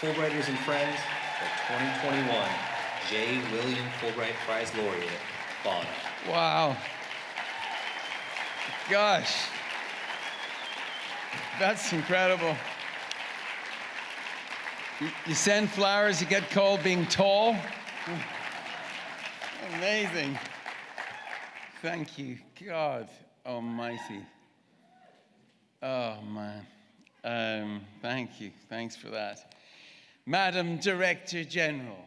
Fulbrighters and friends, the 2021 J. William Fulbright Prize Laureate, Bono. Wow. Gosh. That's incredible. You- send flowers, you get called being tall. Amazing. Thank you, God Almighty. Oh, man. Um, thank you. Thanks for that. Madam Director General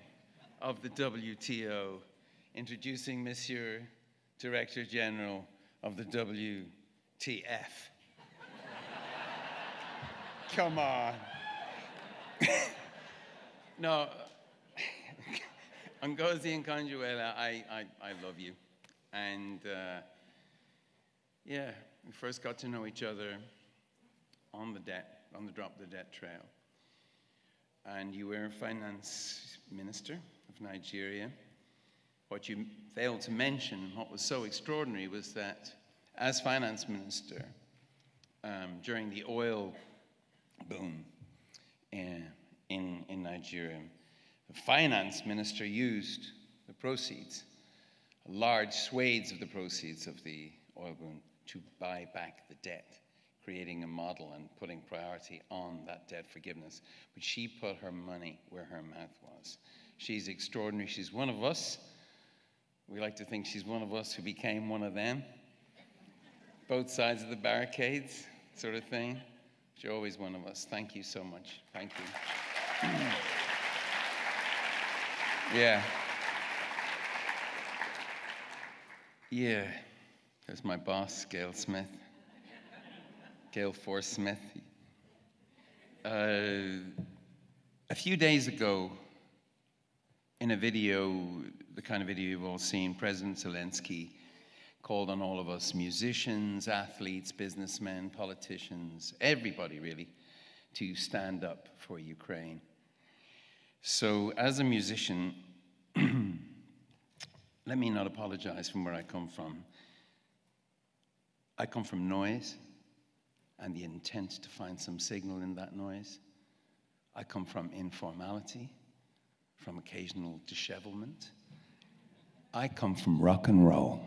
of the WTO, introducing Monsieur Director General of the WTF. Come on. no, Ngozi Okonjo-Iweala, I, I, I love you. And uh, yeah, we first got to know each other on the debt, on the drop the debt trail. And you were finance minister of Nigeria. What you failed to mention, and what was so extraordinary, was that as finance minister, um, during the oil boom in, in, in Nigeria, the finance minister used the proceeds, large swathes of the proceeds of the oil boom, to buy back the debt, creating a model and putting priority on that debt forgiveness. But she put her money where her mouth was. She's extraordinary. She's one of us. We like to think she's one of us who became one of them. Both sides of the barricades, sort of thing. You're always one of us. Thank you so much. Thank you. yeah. Yeah. There's my boss, Gail Smith. Gail Force Smith. Uh, a few days ago, in a video, the kind of video you've all seen, President Zelensky called on all of us musicians, athletes, businessmen, politicians, everybody really, to stand up for Ukraine. So, as a musician, let me not apologize from where I come from. I come from noise and the intent to find some signal in that noise. I come from informality, from occasional dishevelment. I come from rock and roll.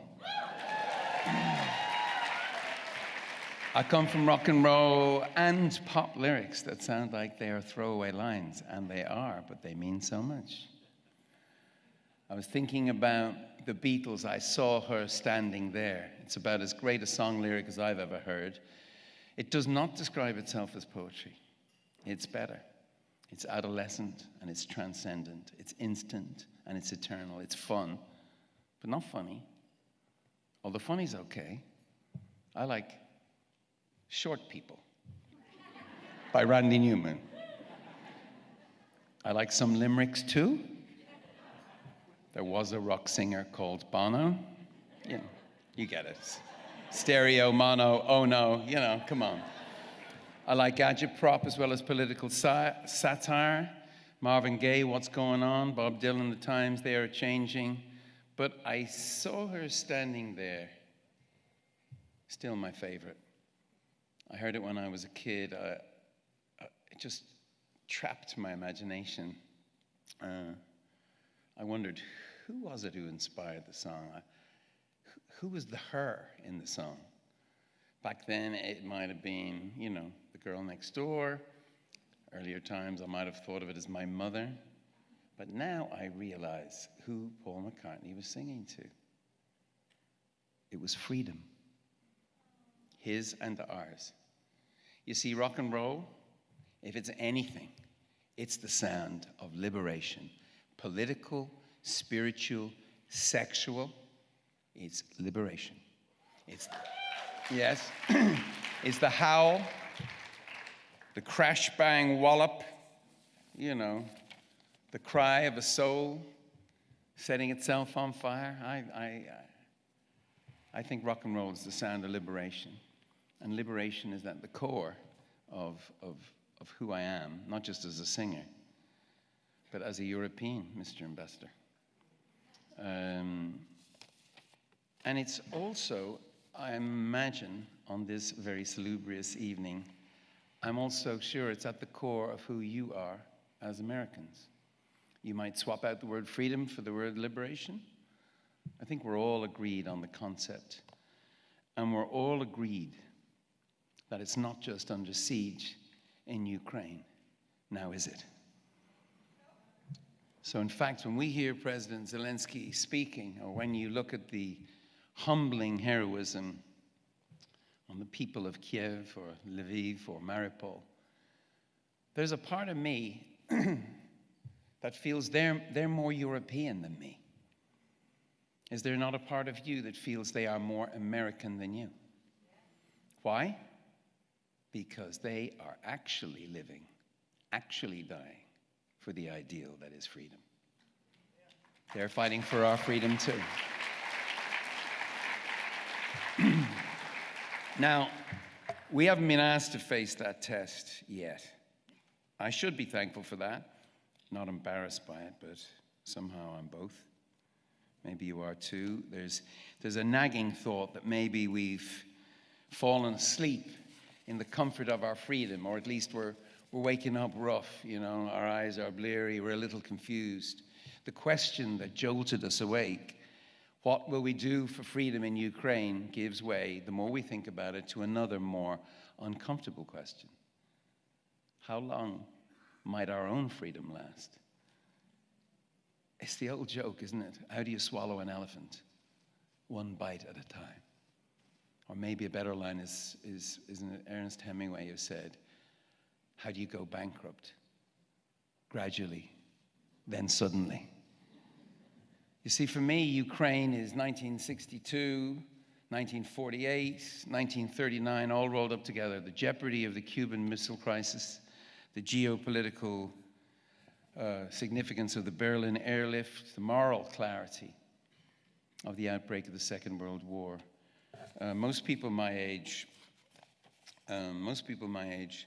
I come from rock and roll and pop lyrics that sound like they are throwaway lines, and they are, but they mean so much. I was thinking about the Beatles. I saw her standing there. It's about as great a song lyric as I've ever heard. It does not describe itself as poetry, it's better. It's adolescent and it's transcendent. It's instant and it's eternal. It's fun, but not funny. Although funny's okay. I like Short People by Randy Newman. I like some limericks too. There was a rock singer called Bono. You, get it. Stereo, mono, oh no, you know, come on. I like agitprop as well as political sa- satire. Marvin Gaye, What's Going On? Bob Dylan, The Times They Are Changing. But I saw her standing there. Still my favorite. I heard it when I was a kid. I, I, it just trapped my imagination. Uh, I wondered who was it who inspired the song? I, who was the her in the song? Back then, it might have been, you know, the girl next door. Earlier times, I might have thought of it as my mother. But now I realize who Paul McCartney was singing to. It was freedom, his and ours. You see, rock and roll, if it's anything, it's the sound of liberation political, spiritual, sexual. It's liberation. It's, yes, it's the howl, the crash bang wallop, you know, the cry of a soul setting itself on fire. I, I, I think rock and roll is the sound of liberation. And liberation is at the core of, of, of who I am, not just as a singer, but as a European, Mr. Ambassador. Um, and it's also, I imagine, on this very salubrious evening, I'm also sure it's at the core of who you are as Americans. You might swap out the word freedom for the word liberation. I think we're all agreed on the concept. And we're all agreed that it's not just under siege in Ukraine. Now, is it? So, in fact, when we hear President Zelensky speaking, or when you look at the humbling heroism on the people of Kiev or Lviv or Mariupol, there's a part of me that feels they're, they're more European than me. Is there not a part of you that feels they are more American than you? Why? Because they are actually living, actually dying for the ideal that is freedom. They're fighting for our freedom too. Now, we haven't been asked to face that test yet. I should be thankful for that, not embarrassed by it, but somehow I'm both. Maybe you are too. There's, there's a nagging thought that maybe we've fallen asleep in the comfort of our freedom, or at least we're, we're waking up rough, you know, our eyes are bleary, we're a little confused. The question that jolted us awake, what will we do for freedom in Ukraine, gives way, the more we think about it, to another more uncomfortable question. How long might our own freedom last? It's the old joke, isn't it? How do you swallow an elephant? One bite at a time. Or maybe a better line is, is, isn't it Ernest Hemingway who said, how do you go bankrupt? Gradually, then suddenly. You see, for me, Ukraine is 1962, 1948, 1939, all rolled up together. The jeopardy of the Cuban Missile Crisis, the geopolitical uh, significance of the Berlin airlift, the moral clarity of the outbreak of the Second World War. Uh, most people my age, um, most people my age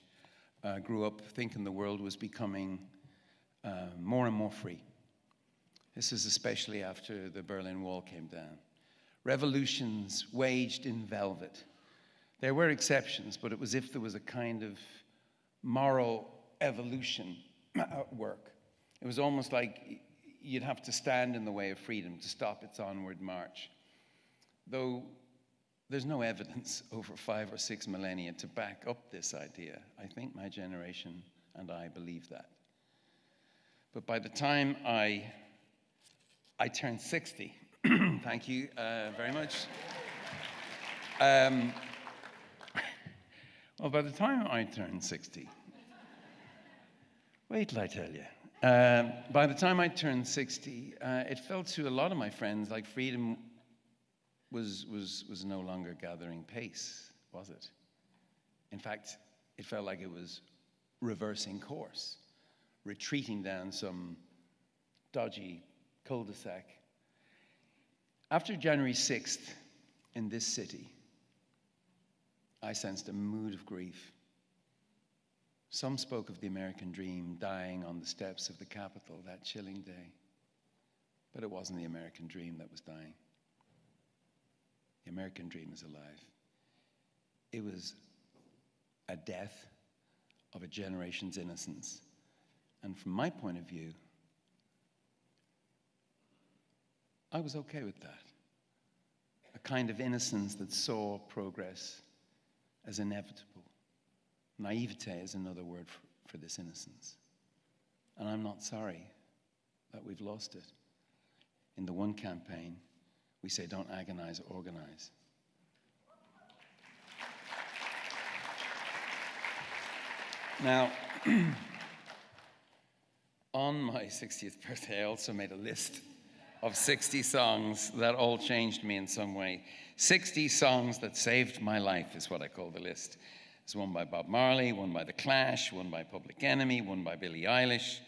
uh, grew up thinking the world was becoming uh, more and more free. This is especially after the Berlin Wall came down. Revolutions waged in velvet. There were exceptions, but it was if there was a kind of moral evolution at work. It was almost like you'd have to stand in the way of freedom to stop its onward march. Though there's no evidence over five or six millennia to back up this idea. I think my generation and I believe that. But by the time I, I turned 60, thank you uh, very much. Um, well, by the time I turned 60, wait till I tell you. Uh, by the time I turned 60, uh, it felt to a lot of my friends like freedom was, was, was no longer gathering pace, was it? In fact, it felt like it was reversing course, retreating down some dodgy cul de sac. After January 6th in this city, I sensed a mood of grief. Some spoke of the American dream dying on the steps of the Capitol that chilling day. But it wasn't the American dream that was dying. The American dream is alive. It was a death of a generation's innocence. And from my point of view, I was okay with that. A kind of innocence that saw progress as inevitable. Naivete is another word for, for this innocence. And I'm not sorry that we've lost it. In the one campaign, we say don't agonize, organize. Now, on my 60th birthday, I also made a list of 60 songs that all changed me in some way. 60 songs that saved my life is what I call the list. There's one by Bob Marley, one by The Clash, one by Public Enemy, one by Billie Eilish.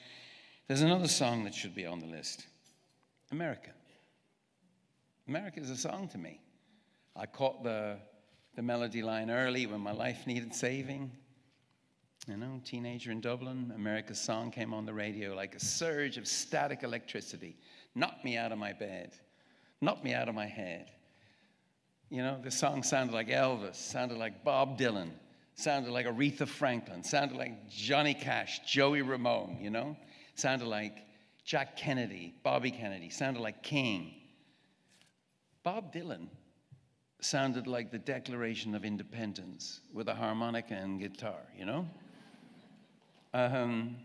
There's another song that should be on the list America. America is a song to me. I caught the, the melody line early when my life needed saving. You know, teenager in Dublin, America's song came on the radio like a surge of static electricity, knocked me out of my bed, knocked me out of my head. You know, the song sounded like Elvis, sounded like Bob Dylan, sounded like Aretha Franklin, sounded like Johnny Cash, Joey Ramone, you know? Sounded like Jack Kennedy, Bobby Kennedy, sounded like King. Bob Dylan sounded like the Declaration of Independence with a harmonica and guitar, you know? Um,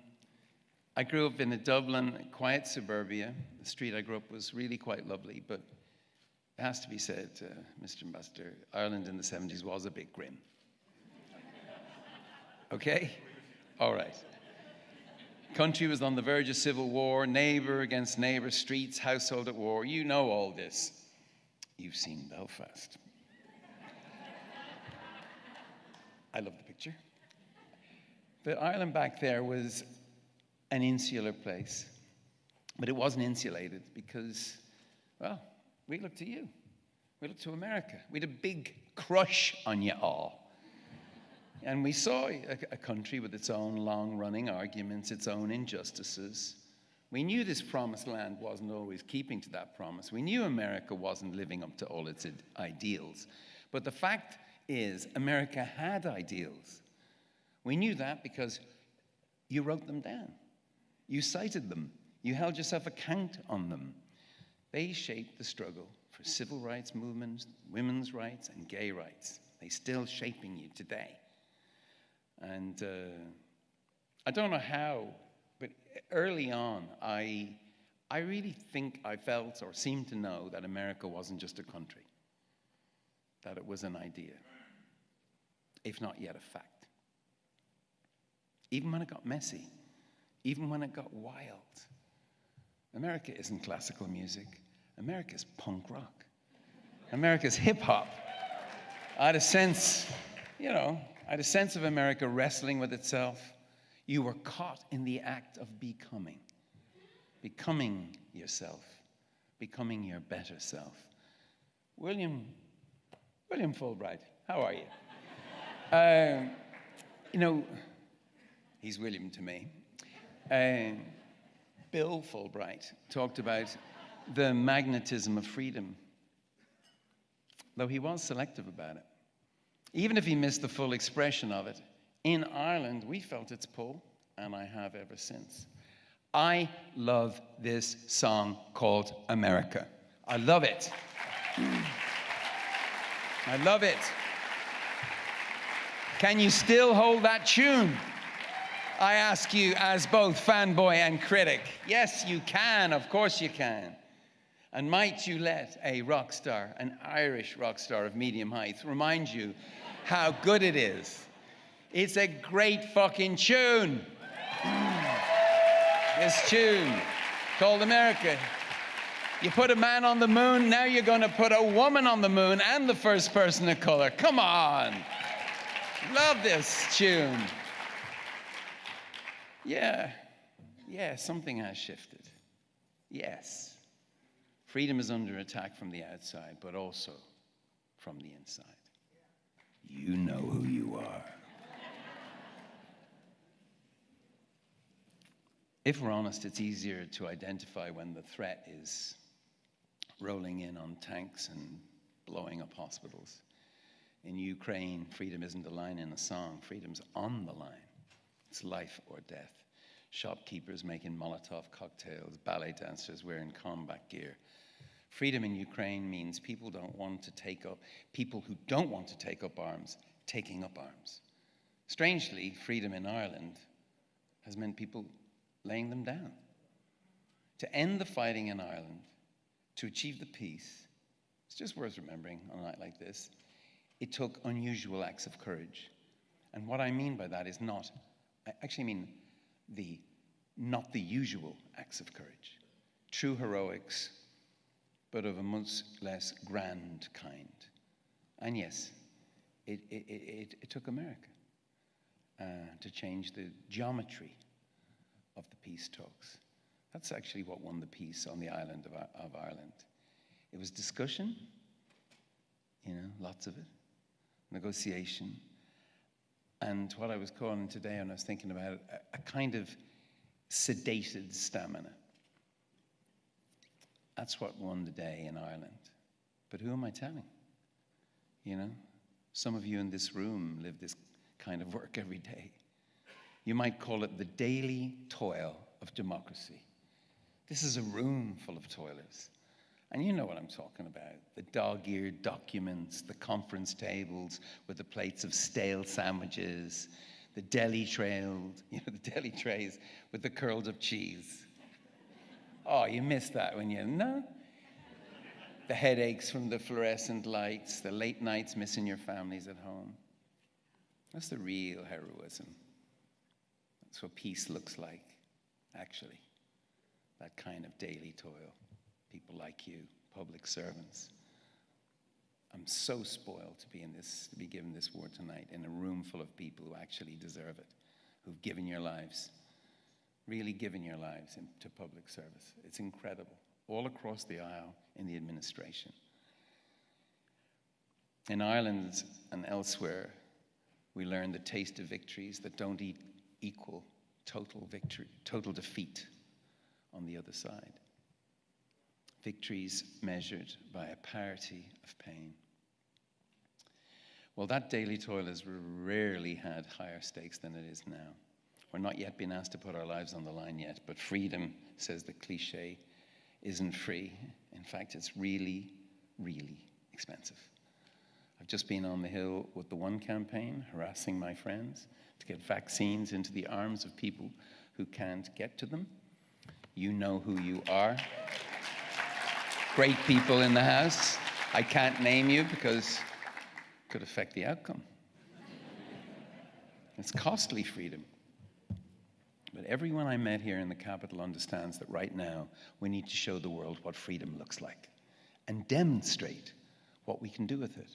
I grew up in a Dublin, quiet suburbia. The street I grew up was really quite lovely, but it has to be said, uh, Mr. Ambassador, Ireland in the 70s was a bit grim. Okay? All right. Country was on the verge of civil war, neighbor against neighbor, streets, household at war. You know all this. You've seen Belfast. I love the picture. But Ireland back there was an insular place. But it wasn't insulated because, well, we looked to you. We looked to America. We had a big crush on you all. And we saw a, a country with its own long running arguments, its own injustices. We knew this promised land wasn't always keeping to that promise. We knew America wasn't living up to all its ideals. But the fact is, America had ideals. We knew that because you wrote them down, you cited them, you held yourself account on them. They shaped the struggle for civil rights movements, women's rights, and gay rights. They're still shaping you today. And uh, I don't know how, but early on, I, I really think I felt or seemed to know that America wasn't just a country, that it was an idea, if not yet a fact. Even when it got messy, even when it got wild. America isn't classical music, America's punk rock, America's hip hop. I had a sense, you know, I had a sense of America wrestling with itself. You were caught in the act of becoming, becoming yourself, becoming your better self. William, William Fulbright, how are you? uh, you know, he's William to me. Uh, Bill Fulbright talked about the magnetism of freedom, though he was selective about it. Even if he missed the full expression of it, in Ireland we felt its pull, and I have ever since. I love this song called America. I love it. I love it. Can you still hold that tune? I ask you, as both fanboy and critic. Yes, you can. Of course, you can. And might you let a rock star, an Irish rock star of medium height, remind you how good it is? It's a great fucking tune. this tune called America. You put a man on the moon, now you're going to put a woman on the moon and the first person of color. Come on. Love this tune. Yeah, yeah, something has shifted. Yes. Freedom is under attack from the outside, but also from the inside. You know who you are. if we're honest, it's easier to identify when the threat is rolling in on tanks and blowing up hospitals. In Ukraine, freedom isn't a line in a song, freedom's on the line. It's life or death. Shopkeepers making Molotov cocktails, ballet dancers wearing combat gear. Freedom in Ukraine means people don't want to take up, people who don't want to take up arms, taking up arms. Strangely, freedom in Ireland has meant people laying them down. To end the fighting in Ireland, to achieve the peace, it's just worth remembering on a night like this, it took unusual acts of courage. And what I mean by that is not, I actually mean the not the usual acts of courage, true heroics, but of a much less grand kind. And yes, it, it, it, it took America uh, to change the geometry of the peace talks. That's actually what won the peace on the island of, of Ireland. It was discussion, you know, lots of it, negotiation, and what I was calling today, and I was thinking about it, a, a kind of sedated stamina. That's what won the day in Ireland. But who am I telling? You know, some of you in this room live this kind of work every day. You might call it the daily toil of democracy. This is a room full of toilers. And you know what I'm talking about the dog eared documents, the conference tables with the plates of stale sandwiches, the deli trails, you know, the deli trays with the curls of cheese. Oh, you missed that when you, no? The headaches from the fluorescent lights, the late nights missing your families at home. That's the real heroism. That's what peace looks like, actually. That kind of daily toil. People like you, public servants. I'm so spoiled to be in this, to be given this award tonight in a room full of people who actually deserve it, who've given your lives, really given your lives to public service. It's incredible, all across the aisle in the administration. In Ireland and elsewhere, we learn the taste of victories that don't equal total victory, total defeat on the other side victories measured by a parity of pain. Well, that daily toil has rarely had higher stakes than it is now. We're not yet being asked to put our lives on the line yet, but freedom, says the cliche, isn't free. In fact, it's really, really expensive. I've just been on the Hill with the One campaign, harassing my friends to get vaccines into the arms of people who can't get to them. You know who you are great people in the House. I can't name you because it could affect the outcome. It's costly freedom. But everyone I met here in the Capitol understands that right now we need to show the world what freedom looks like and demonstrate what we can do with it.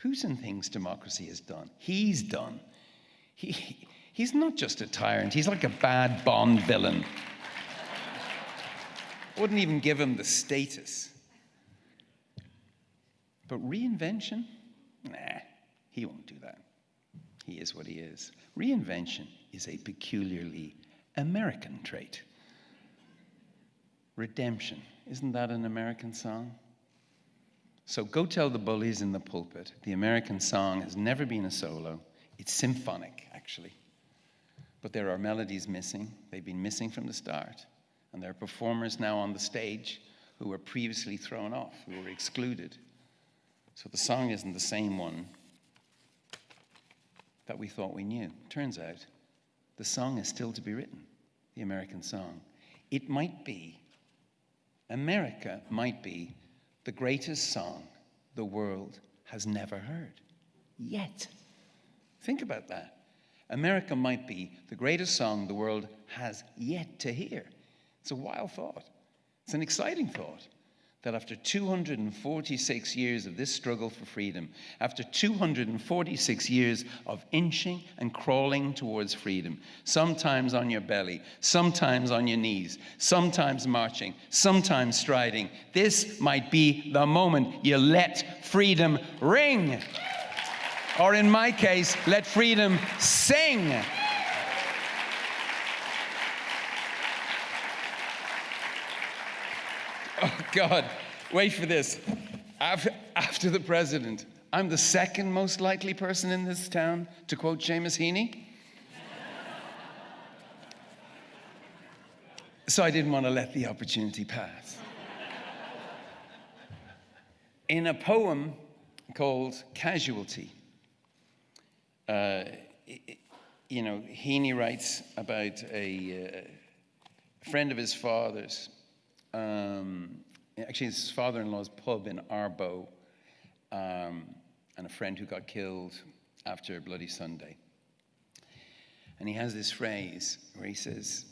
Putin thinks democracy is done. He's done. He, he's not just a tyrant, he's like a bad Bond villain wouldn't even give him the status. But reinvention? Nah, he won't do that. He is what he is. Reinvention is a peculiarly American trait. Redemption, isn't that an American song? So go tell the bullies in the pulpit the American song has never been a solo. It's symphonic, actually. But there are melodies missing. They've been missing from the start. And there are performers now on the stage who were previously thrown off, who were excluded. So the song isn't the same one that we thought we knew. Turns out the song is still to be written, the American song. It might be, America might be the greatest song the world has never heard yet. Think about that. America might be the greatest song the world has yet to hear. It's a wild thought. It's an exciting thought that after 246 years of this struggle for freedom, after 246 years of inching and crawling towards freedom, sometimes on your belly, sometimes on your knees, sometimes marching, sometimes striding, this might be the moment you let freedom ring. Or in my case, let freedom sing. Oh, God, wait for this. After the president, I'm the second most likely person in this town to quote Seamus Heaney. so I didn't want to let the opportunity pass. In a poem called Casualty, uh, you know, Heaney writes about a uh, friend of his father's um, actually his father-in-law's pub in Ardboe, um, and a friend who got killed after Bloody Sunday. And he has this phrase where he says,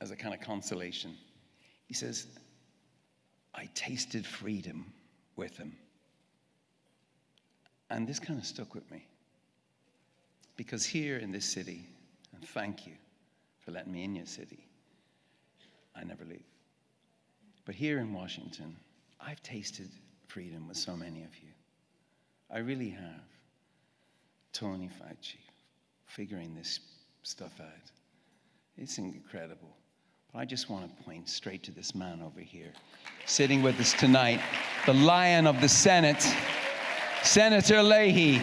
as a kind of consolation, he says, I tasted freedom with him. And this kind of stuck with me. Because here in this city, and thank you for letting me in your city, I never leave. But here in Washington, I've tasted freedom with so many of you. I really have. Tony Fauci, figuring this stuff out. It's incredible. But I just want to point straight to this man over here, sitting with us tonight, the lion of the Senate, Senator Leahy.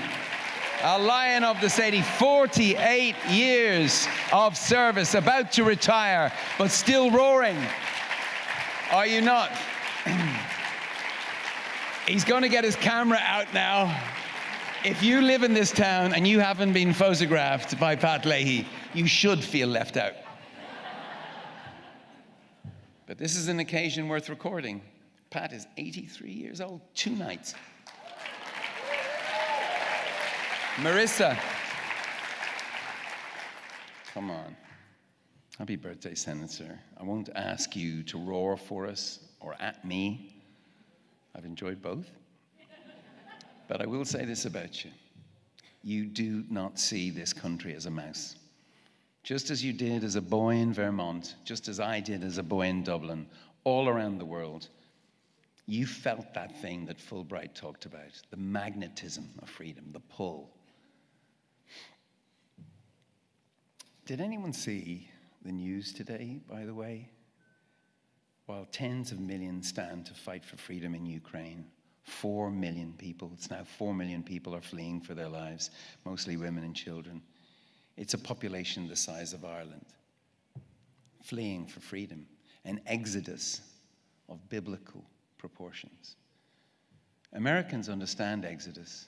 a lion of the Sadie, 48 years of service, about to retire, but still roaring. Are you not? He's going to get his camera out now. If you live in this town and you haven't been photographed by Pat Leahy, you should feel left out. But this is an occasion worth recording. Pat is 83 years old, two nights. Marissa. Come on. Happy birthday, Senator. I won't ask you to roar for us or at me. I've enjoyed both. But I will say this about you you do not see this country as a mouse. Just as you did as a boy in Vermont, just as I did as a boy in Dublin, all around the world, you felt that thing that Fulbright talked about the magnetism of freedom, the pull. Did anyone see the news today, by the way? While tens of millions stand to fight for freedom in Ukraine, four million people, it's now four million people are fleeing for their lives, mostly women and children. It's a population the size of Ireland, fleeing for freedom, an exodus of biblical proportions. Americans understand exodus.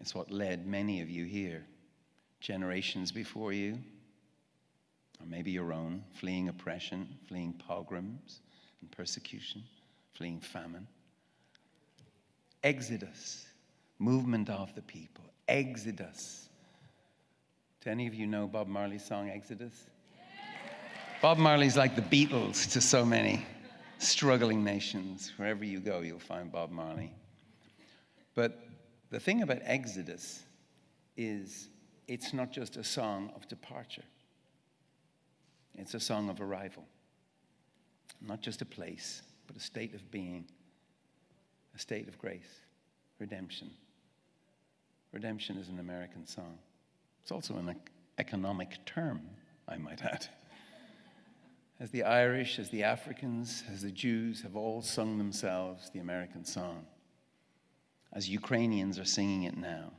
It's what led many of you here generations before you, or maybe your own, fleeing oppression, fleeing pogroms and persecution, fleeing famine. Exodus, movement of the people, Exodus. Do any of you know Bob Marley's song Exodus? Bob Marley's like the Beatles to so many struggling nations. Wherever you go, you'll find Bob Marley. But the thing about Exodus is it's not just a song of departure, it's a song of arrival. Not just a place, but a state of being, a state of grace, redemption. Redemption is an American song. It's also an economic term, I might add. As the Irish, as the Africans, as the Jews have all sung themselves the American song, as Ukrainians are singing it now,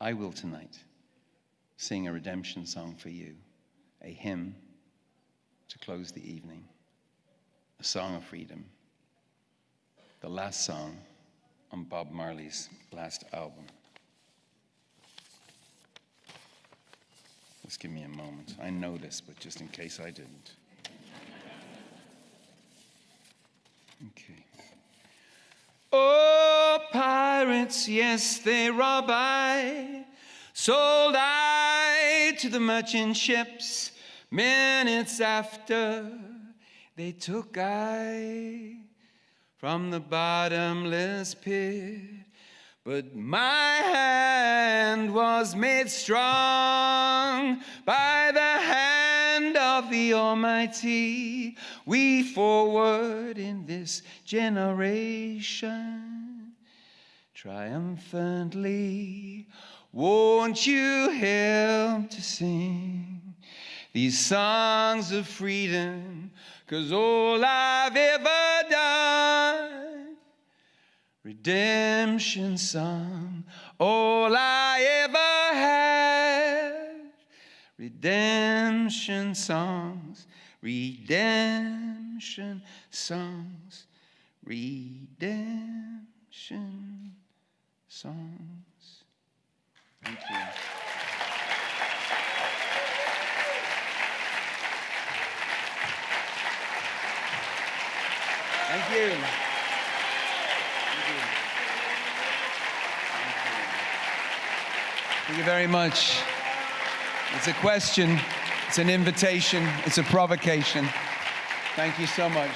I will tonight sing a redemption song for you, a hymn to close the evening, a song of freedom, the last song on Bob Marley's last album. Just give me a moment. I know this, but just in case I didn't. Okay. Oh, pirates, yes, they rob I. Sold I to the merchant ships. Minutes after, they took I from the bottomless pit. But my hand was made strong by the hand of the Almighty. We forward in this generation triumphantly. Won't you help to sing these songs of freedom? Cause all I've ever done redemption song, all I ever had. Redemption songs, redemption songs, redemption songs. Thank you. Thank you. Very much. It's a question, it's an invitation, it's a provocation. Thank you so much.